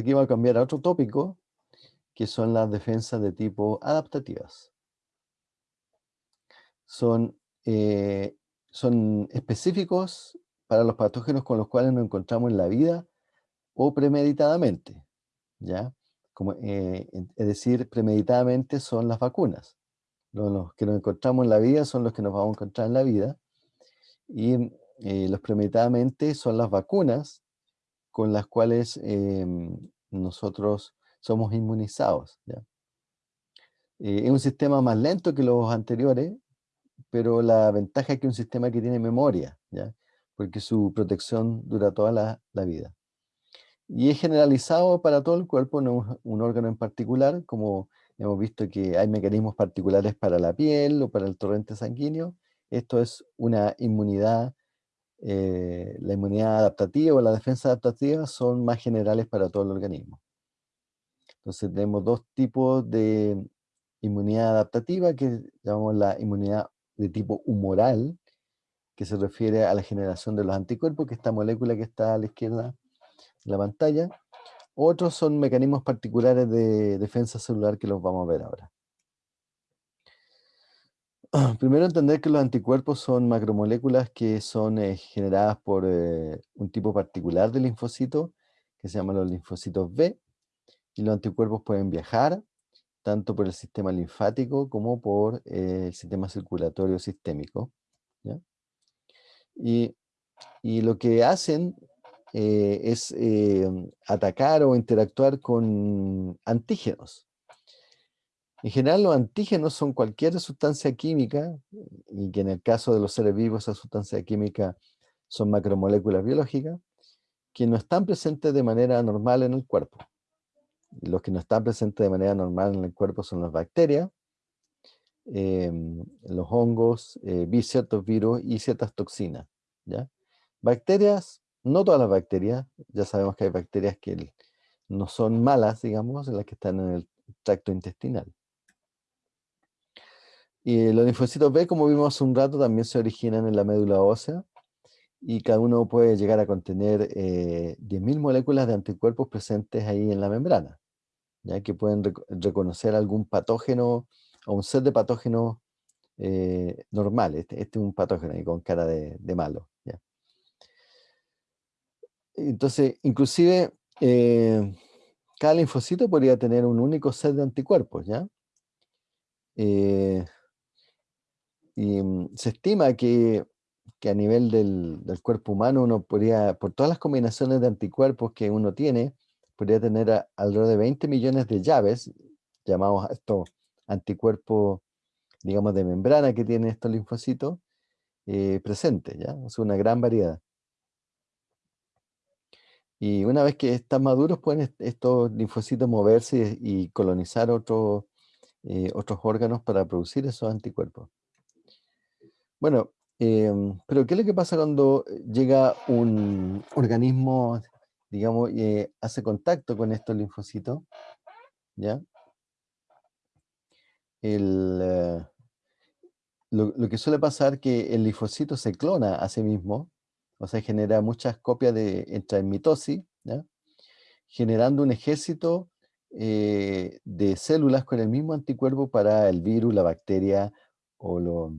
Aquí voy a cambiar a otro tópico, que son las defensas de tipo adaptativas. Son, eh, son específicos para los patógenos con los cuales nos encontramos en la vida o premeditadamente, ¿ya? Como, eh, es decir, premeditadamente son las vacunas. Los, que nos encontramos en la vida son los que nos vamos a encontrar en la vida. Y eh, los premeditadamente son las vacunas con las cuales em, nosotros somos inmunizados. ¿ya? Eh, es un sistema más lento que los anteriores, pero la ventaja es que es un sistema que tiene memoria, porque su protección dura toda la, vida. Y es generalizado para todo el cuerpo, no un órgano en particular, como hemos visto que hay mecanismos particulares para la piel o para el torrente sanguíneo. Esto es una inmunidad, eh, la inmunidad adaptativa o la defensa adaptativa son más generales para todo el organismo. Entonces tenemos dos tipos de inmunidad adaptativa que llamamos la inmunidad de tipo humoral, que se refiere a la generación de los anticuerpos, que esta molécula que está a la izquierda de la pantalla, otros son mecanismos particulares de defensa celular que los vamos a ver ahora. Primero entender que los anticuerpos son macromoléculas que son eh, generadas por eh, un tipo particular de linfocito, que se llaman los linfocitos B, y los anticuerpos pueden viajar tanto por el sistema linfático como por eh, el sistema circulatorio sistémico. Y, y, lo que hacen es atacar o interactuar con antígenos. En general los antígenos son cualquier sustancia química, y que en el caso de los seres vivos esa sustancia química son macromoléculas biológicas, que no están presentes de manera normal en el cuerpo. Los que no están presentes de manera normal en el cuerpo son las bacterias, em, los hongos, eh, ciertos virus y ciertas toxinas. Bacterias no todas las bacterias, ya sabemos que hay bacterias que no son malas, digamos, las que están en el tracto intestinal. Y los linfocitos B, como vimos hace un rato, también se originan en la médula ósea y cada uno puede llegar a contener 10.000 eh, moléculas de anticuerpos presentes ahí en la membrana, ya que pueden reconocer algún patógeno o un set de patógenos eh, normales. Este, este, es un patógeno ahí con cara de, de malo. Entonces, inclusive, eh, cada linfocito podría tener un único set de anticuerpos, ¿ya? Eh, y mm, se estima que, a nivel del, cuerpo humano uno podría, por todas las combinaciones de anticuerpos que uno tiene, podría tener alrededor de 20 millones de llaves, llamados estos anticuerpos, digamos, de membrana que tienen estos linfocitos, eh, presentes, ¿ya? Es una gran variedad. Y una vez que están maduros, pueden estos linfocitos moverse y colonizar eh, otros órganos para producir esos anticuerpos. Bueno, em, pero ¿qué es lo que pasa cuando llega un organismo, digamos, eh, hace contacto con estos linfocitos? ¿Ya? Eh, lo, lo, que suele pasar es que el linfocito se clona a sí mismo, o sea, genera muchas copias de, entra en mitosis, generando un ejército eh, de células con el mismo anticuerpo para el virus, la bacteria o, lo,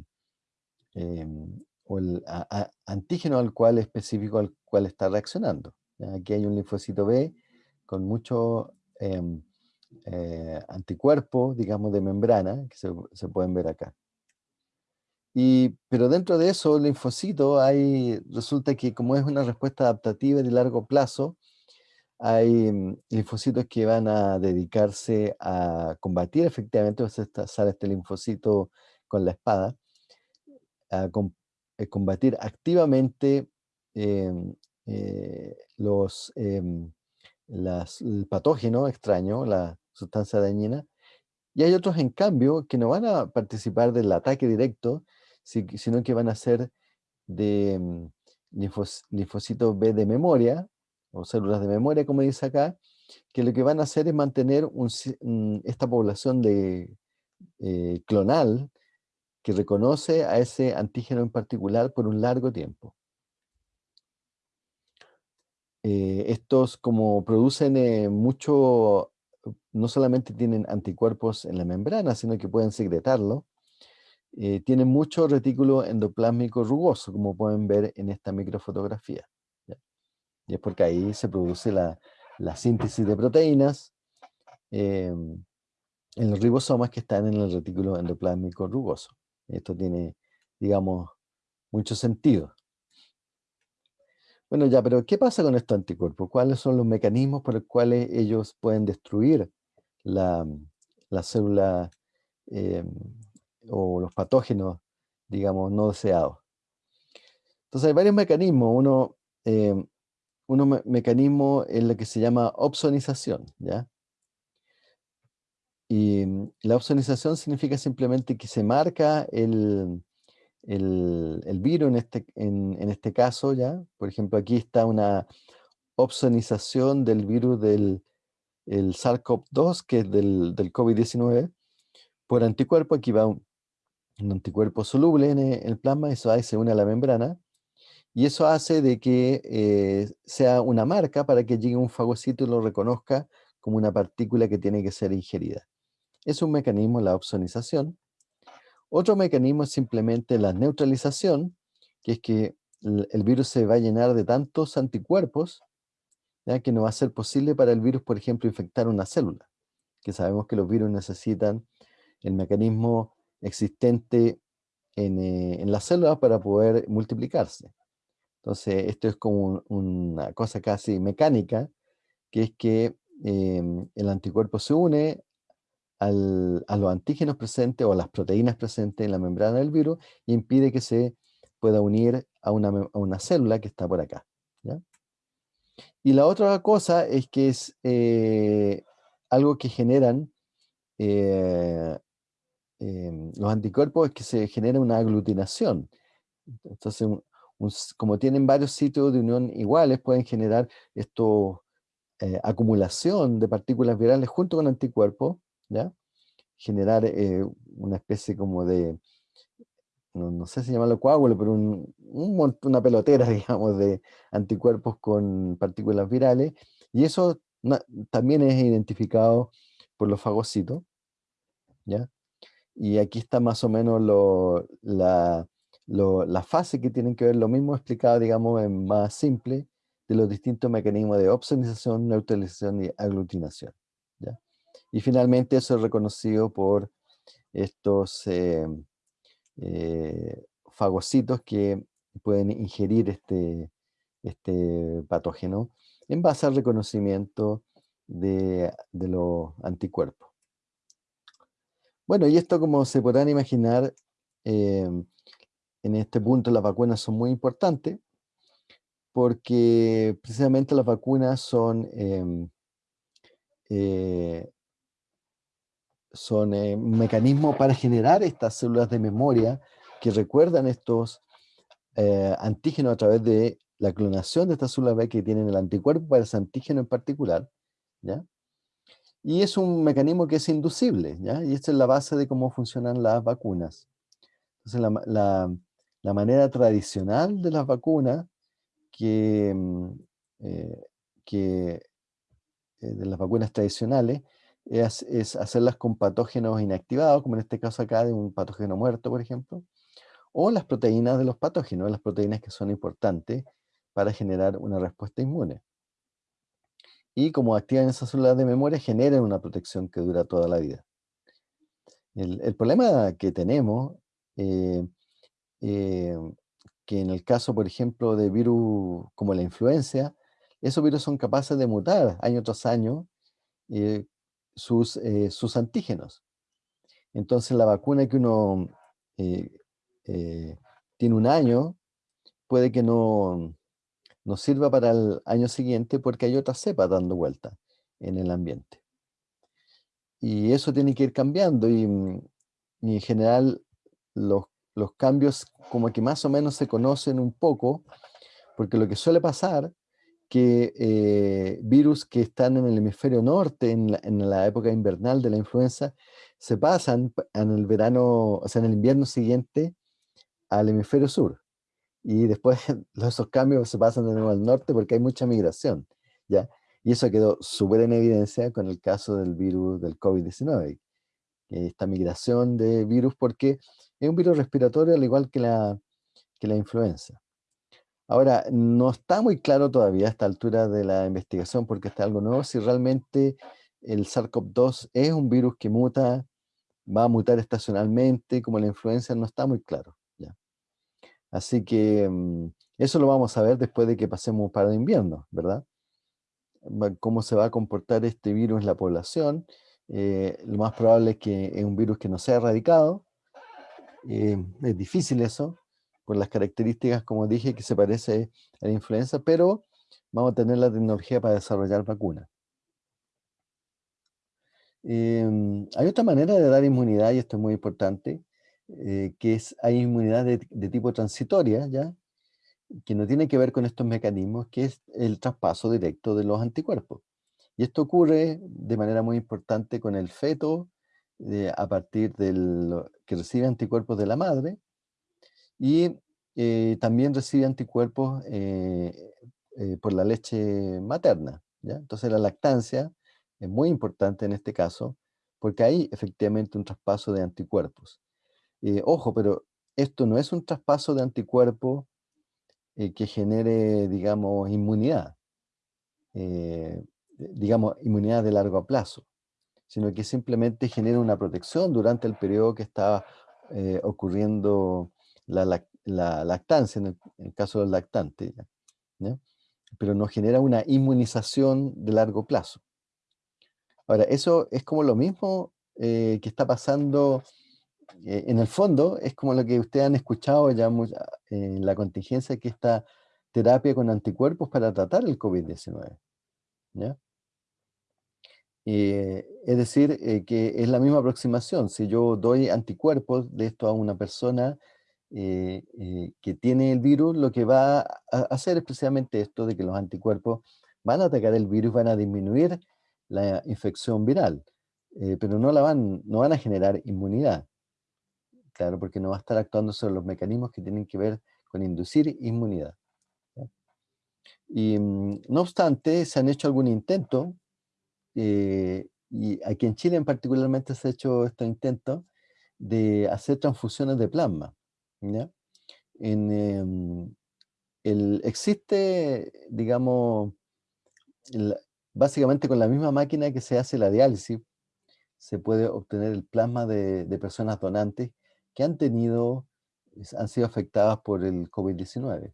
em, el antígeno al cual específico al cual está reaccionando. Aquí hay un linfocito B con muchos em, eh, anticuerpos, digamos, de membrana, que se pueden ver acá pero dentro de eso, el linfocito, hay, resulta que como es una respuesta adaptativa de largo plazo, hay mm, linfocitos que van a dedicarse a combatir efectivamente, sale este linfocito con la espada, a, eh, combatir activamente em, eh, los, em, el patógeno extraño, la sustancia dañina, y hay otros en cambio que no van a participar del ataque directo, sino que van a ser de mm, linfocitos B de memoria, o células de memoria, como dice acá, que lo que van a hacer es mantener esta población de, eh, clonal que reconoce a ese antígeno en particular por un largo tiempo. eh, estos como producen eh, mucho, no solamente tienen anticuerpos en la membrana, sino que pueden secretarlo, eh, tienen mucho retículo endoplásmico rugoso, como pueden ver en esta microfotografía. Y es porque ahí se produce la, síntesis de proteínas en los ribosomas que están en el retículo endoplásmico rugoso. Esto tiene, digamos, mucho sentido. Bueno, ya, pero ¿qué pasa con estos anticuerpos? ¿Cuáles son los mecanismos por los cuales ellos pueden destruir la, célula em, o los patógenos, digamos, no deseados? Entonces hay varios mecanismos. Uno, em, uno mecanismo es lo que se llama opsonización, ¿ya? Y mm, la opsonización significa simplemente que se marca el, el, virus en este, en, este caso, ¿ya? Por ejemplo, aquí está una opsonización del virus del el SARS-CoV-2, que es del, del COVID-19, por anticuerpo. Aquí va un, anticuerpo soluble en el, plasma, eso ahí se une a la membrana, y eso hace de que eh, sea una marca para que llegue un fagocito y lo reconozca como una partícula que tiene que ser ingerida. Es un mecanismo, la opsonización. Otro mecanismo es simplemente la neutralización, que es que el virus se va a llenar de tantos anticuerpos ¿ya? que no va a ser posible para el virus, por ejemplo, infectar una célula, que sabemos que los virus necesitan el mecanismo existente en, eh, la célula para poder multiplicarse. Entonces, esto es como una cosa casi mecánica, que es que em, el anticuerpo se une a los antígenos presentes o a las proteínas presentes en la membrana del virus y impide que se pueda unir a una, célula que está por acá. Y la otra cosa es que es eh, algo que generan eh, em, los anticuerpos, es que se genera una aglutinación. Entonces, como tienen varios sitios de unión iguales, pueden generar esto, eh, acumulación de partículas virales junto con anticuerpos, Generar eh, una especie como de, no, sé si llamarlo coágulo, pero un, una pelotera, digamos, de anticuerpos con partículas virales, y eso también es identificado por los fagocitos, ¿ya? Y aquí está más o menos la, la fase que tienen que ver, lo mismo explicado, digamos, en más simple, de los distintos mecanismos de opsonización, neutralización y aglutinación. Y finalmente eso es reconocido por estos eh, eh, fagocitos que pueden ingerir este, este patógeno en base al reconocimiento de, los anticuerpos. Bueno, y esto como se podrán imaginar, eh, en este punto las vacunas son muy importantes porque precisamente las vacunas son son eh, un mecanismo para generar estas células de memoria que recuerdan estos eh, antígenos a través de la clonación de estas células B que tienen el anticuerpo para ese antígeno en particular, ¿ya? Y es un mecanismo que es inducible, ¿ya? Y esta es la base de cómo funcionan las vacunas. Entonces, la, manera tradicional de las vacunas, que, mm, eh, que de las vacunas tradicionales, es, hacerlas con patógenos inactivados, como en este caso acá de un patógeno muerto, por ejemplo, o las proteínas de los patógenos, las proteínas que son importantes para generar una respuesta inmune. Y como activan esas células de memoria, generan una protección que dura toda la vida. El, problema que tenemos, eh, eh, que en el caso, por ejemplo, de virus como la influencia, esos virus son capaces de mutar año tras año, eh, sus, eh, sus antígenos. Entonces la vacuna que uno eh, eh, tiene un año, puede que no, no sirva para el año siguiente porque hay otra cepa dando vuelta en el ambiente. Y eso tiene que ir cambiando y, mm, en general los, los, cambios como que más o menos se conocen un poco, porque lo que suele pasar que eh, virus que están en el hemisferio norte en la, época invernal de la influenza se pasan en el verano, o sea, en el invierno siguiente al hemisferio sur. y después esos cambios se pasan de nuevo al norte porque hay mucha migración, ¿ya? Y eso quedó súper en evidencia con el caso del virus del COVID-19, esta migración de virus porque es un virus respiratorio al igual que la, que la influenza. Ahora, no está muy claro todavía a esta altura de la investigación porque está algo nuevo si realmente el SARS-CoV-2 es un virus que muta, va a mutar estacionalmente como la influenza, no está muy claro. ¿ya? Así que mm, eso lo vamos a ver después de que pasemos para el invierno, ¿verdad? Cómo se va a comportar este virus en la población. Eh, lo más probable es que es un virus que no sea erradicado. Eh, es difícil eso, por las características, como dije, que se parece a la influenza, pero vamos a tener la tecnología para desarrollar vacunas. Em, hay otra manera de dar inmunidad, y esto es muy importante, eh, que es, hay inmunidad de, tipo transitoria, ¿ya? que no tiene que ver con estos mecanismos, que es el traspaso directo de los anticuerpos. Y esto ocurre de manera muy importante con el feto, eh, a partir del que recibe anticuerpos de la madre, y eh, también recibe anticuerpos por la leche materna. ¿ya? Entonces la lactancia es muy importante en este caso, porque hay efectivamente un traspaso de anticuerpos. Eh, ojo, pero esto no es un traspaso de anticuerpos eh, que genere, digamos, inmunidad, eh, digamos, inmunidad de largo plazo, sino que simplemente genera una protección durante el periodo que está ocurriendo la, lactancia, en el, caso del lactante, pero no genera una inmunización de largo plazo. Ahora, eso es como lo mismo que está pasando eh, en el fondo es como lo que ustedes han escuchado ya en la contingencia, que esta terapia con anticuerpos para tratar el COVID-19. Eh, es decir, eh, que es la misma aproximación. Si yo doy anticuerpos de esto a una persona que tiene el virus, lo que va a hacer es precisamente esto, de que los anticuerpos van a atacar el virus, van a disminuir la infección viral, pero no, la van, no van a generar inmunidad. Claro, porque no va a estar actuando sobre los mecanismos que tienen que ver con inducir inmunidad. Y mm, no obstante, se han hecho algún intento, eh, y aquí en Chile en particularmente se ha hecho este intento de hacer transfusiones de plasma. En, em, el, existe, digamos, básicamente con la misma máquina que se hace la diálisis, se puede obtener el plasma de, de personas donantes que han tenido, han sido afectadas por el COVID-19.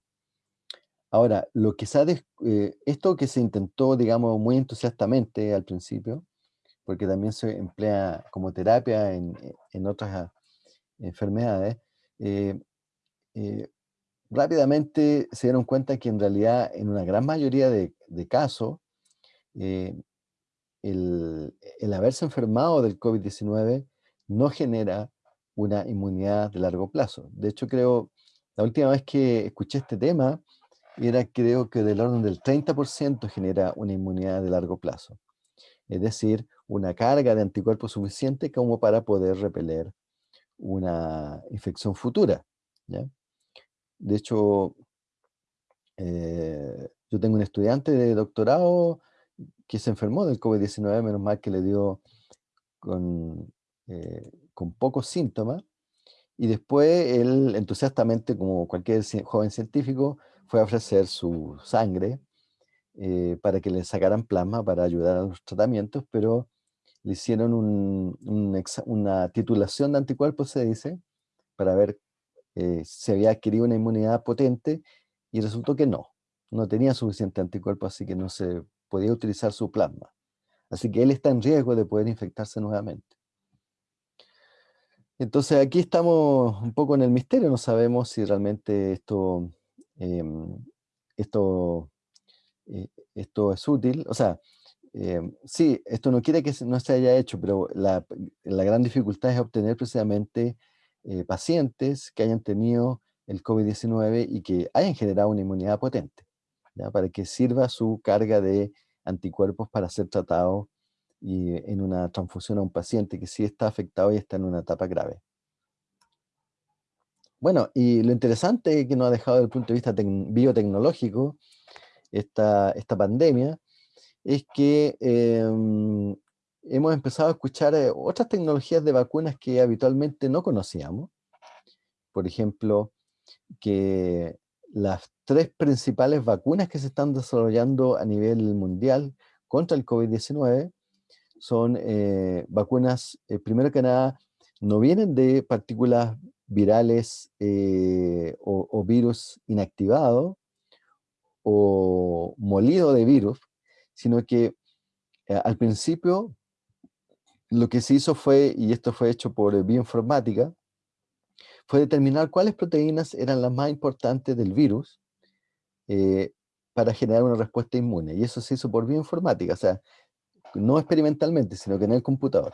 Ahora, lo que se eh, esto que se intentó, digamos, muy entusiastamente al principio, porque también se emplea como terapia en, otras enfermedades, eh, eh, rápidamente se dieron cuenta que en realidad en una gran mayoría de, casos, el, el, haberse enfermado del COVID-19 no genera una inmunidad de largo plazo. De hecho, creo, la última vez que escuché este tema, era creo que del orden del 30% genera una inmunidad de largo plazo. Es decir, una carga de anticuerpos suficiente como para poder repeler una infección futura. De hecho, eh, yo tengo un estudiante de doctorado que se enfermó del COVID-19, menos mal que le dio con, eh, con pocos síntomas, y después él entusiastamente, como cualquier joven científico, fue a ofrecer su sangre eh, para que le sacaran plasma para ayudar a los tratamientos, pero le hicieron una titulación de anticuerpos, se dice, para ver eh, si había adquirido una inmunidad potente, y resultó que no, no tenía suficiente anticuerpo, así que no se podía utilizar su plasma. Así que él está en riesgo de poder infectarse nuevamente. Entonces aquí estamos un poco en el misterio, no sabemos si realmente esto, em, esto, eh, esto es útil. O sea, em, sí, esto no quiere que no se haya hecho, pero la, gran dificultad es obtener precisamente eh, pacientes que hayan tenido el COVID-19 y que hayan generado una inmunidad potente, para que sirva su carga de anticuerpos para ser tratado y en una transfusión a un paciente que sí está afectado y está en una etapa grave. Bueno, y lo interesante que nos ha dejado desde el punto de vista biotecnológico esta, esta pandemia es que em, hemos empezado a escuchar eh, otras tecnologías de vacunas que habitualmente no conocíamos. Por ejemplo, que las tres principales vacunas que se están desarrollando a nivel mundial contra el COVID-19 son eh, vacunas, eh, primero que nada, no vienen de partículas virales eh, o, virus inactivado o molido de virus, sino que al principio lo que se hizo fue, y esto fue hecho por bioinformática, fue determinar cuáles proteínas eran las más importantes del virus para generar una respuesta inmune. Y eso se hizo por bioinformática, o sea, no experimentalmente, sino que en el computador.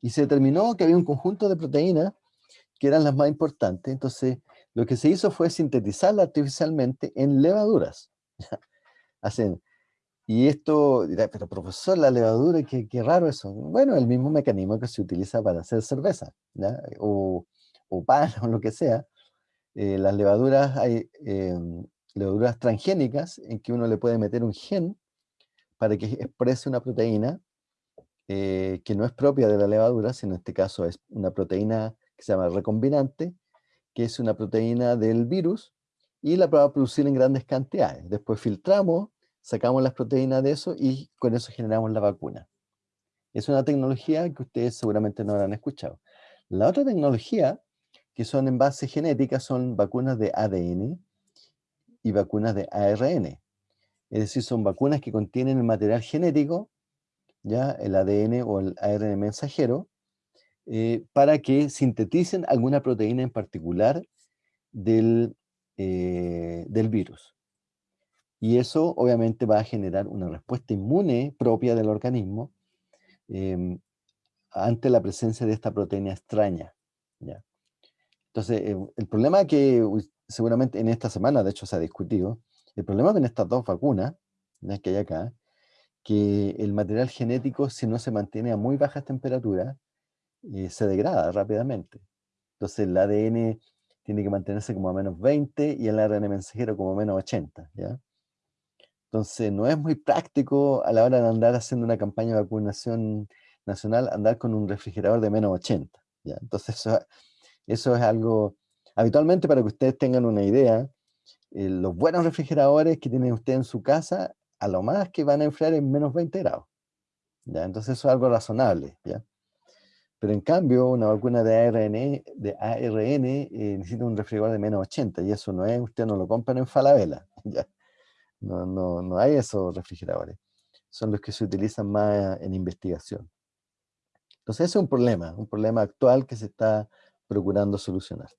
Y se determinó que había un conjunto de proteínas que eran las más importantes. Entonces, lo que se hizo fue sintetizarla artificialmente en levaduras. Hacen, y esto, pero profesor, la levadura, qué, qué, raro eso. Bueno, el mismo mecanismo que se utiliza para hacer cerveza, O, o, pan, o lo que sea. Eh, las levaduras, hay em, levaduras transgénicas en que uno le puede meter un gen para que exprese una proteína eh, que no es propia de la levadura, sino en este caso es una proteína que se llama recombinante, que es una proteína del virus, y la va a producir en grandes cantidades. Después filtramos, sacamos las proteínas de eso y con eso generamos la vacuna. Es una tecnología que ustedes seguramente no habrán escuchado. La otra tecnología, que son en base genética, son vacunas de ADN y vacunas de ARN. Es decir, son vacunas que contienen el material genético, ya el ADN o el ARN mensajero, eh, para que sinteticen alguna proteína en particular del, eh, del virus. Y eso obviamente va a generar una respuesta inmune propia del organismo em, ante la presencia de esta proteína extraña. ¿ya? Entonces, eh, el problema que seguramente en esta semana, de hecho, se ha discutido, el problema con estas dos vacunas, que hay acá, que el material genético, si no se mantiene a muy bajas temperaturas, eh, se degrada rápidamente. Entonces el ADN tiene que mantenerse como a menos 20 y el ARN mensajero como a menos 80. ¿ya? Entonces no es muy práctico a la hora de andar haciendo una campaña de vacunación nacional, andar con un refrigerador de menos 80. ¿ya? Entonces eso, eso es algo, habitualmente para que ustedes tengan una idea, eh, los buenos refrigeradores que tiene usted en su casa, a lo más que van a enfriar en menos 20 grados. ¿ya? Entonces eso es algo razonable. ¿ya? Pero en cambio, una vacuna de ARN, de ARN eh, necesita un refrigerador de menos 80 y eso no es, usted no lo compra en Falabella. ¿ya? No, no, no hay esos refrigeradores. Son los que se utilizan más en investigación. Entonces ese es un problema, un problema actual que se está procurando solucionar.